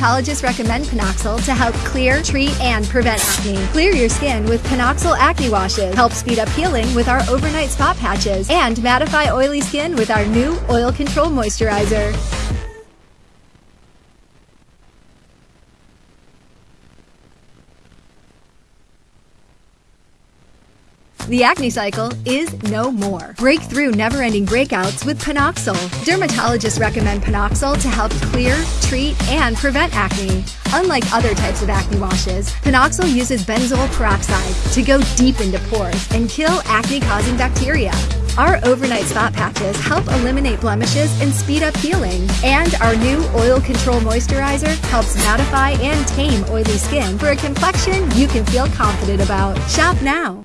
Dermatologists recommend Panoxyl to help clear, treat, and prevent acne. Clear your skin with Panoxyl Acne Washes. Help speed up healing with our overnight spot patches. And mattify oily skin with our new Oil Control Moisturizer. The acne cycle is no more. Break through never-ending breakouts with Panoxyl. Dermatologists recommend Panoxyl to help clear, treat, and prevent acne. Unlike other types of acne washes, Panoxyl uses benzoyl peroxide to go deep into pores and kill acne-causing bacteria. Our overnight spot patches help eliminate blemishes and speed up healing. And our new Oil Control Moisturizer helps mattify and tame oily skin for a complexion you can feel confident about. Shop now.